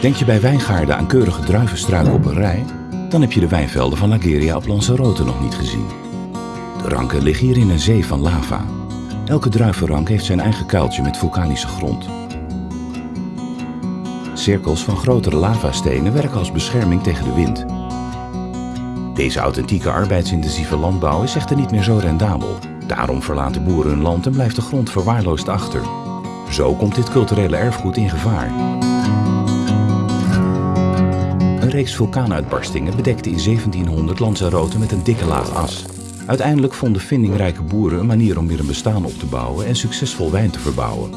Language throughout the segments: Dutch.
Denk je bij wijngaarden aan keurige druivenstruiken op een rij? Dan heb je de wijnvelden van Lageria op Lanzarote nog niet gezien. De ranken liggen hier in een zee van lava. Elke druivenrank heeft zijn eigen kuiltje met vulkanische grond. Cirkels van grotere lavastenen werken als bescherming tegen de wind. Deze authentieke arbeidsintensieve landbouw is echter niet meer zo rendabel. Daarom verlaten boeren hun land en blijft de grond verwaarloosd achter. Zo komt dit culturele erfgoed in gevaar. Reeks vulkaanuitbarstingen bedekte in 1700 Lanzarote met een dikke laag as. Uiteindelijk vonden vindingrijke boeren een manier om weer een bestaan op te bouwen en succesvol wijn te verbouwen.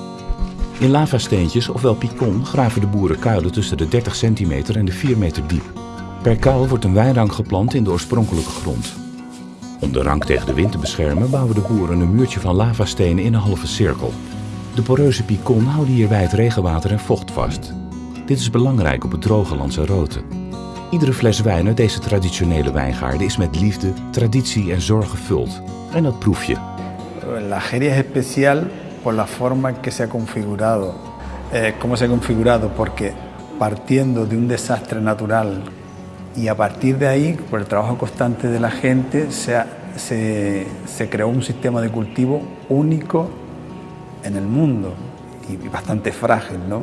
In lavasteentjes, ofwel picon, graven de boeren kuilen tussen de 30 centimeter en de 4 meter diep. Per kuil wordt een wijnrank geplant in de oorspronkelijke grond. Om de rank tegen de wind te beschermen bouwen de boeren een muurtje van lavastenen in een halve cirkel. De poreuze picon houden hierbij het regenwater en vocht vast. Dit is belangrijk op het droge Lanzarote. Iedere fles wijn uit deze traditionele wijngaarden is met liefde, traditie en zorg gevuld. En dat proef je. La Geria es especial por la forma en que se ha configurado. Eh, ¿Cómo se ha configurado? Porque partiendo de un desastre natural y a partir de ahí, por el trabajo constante de la gente, se, ha- se, se creó un sistema de cultivo único en el mundo y bastante frágil, ¿no?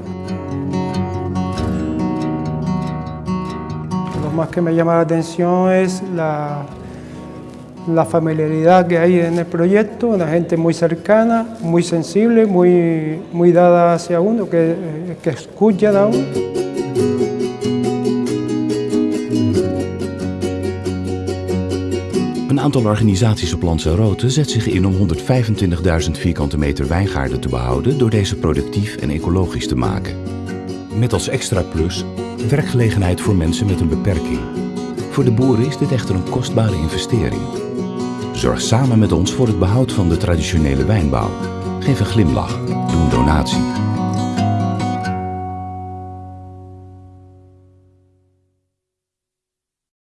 Lo más que me llama la atención es la, la familiaridad que hay en el proyecto, una gente muy cercana, muy sensible, muy, muy dada hacia uno, que, que escucha a uno. Een aantal organisaties op Lanzarote zet zich in om 125.000 vierkante meter wijngaarden te behouden door deze productief en ecologisch te maken. Met als extra plus werkgelegenheid voor mensen met een beperking. Voor de boeren is dit echter een kostbare investering. Zorg samen met ons voor het behoud van de traditionele wijnbouw. Geef een glimlach, doe een donatie.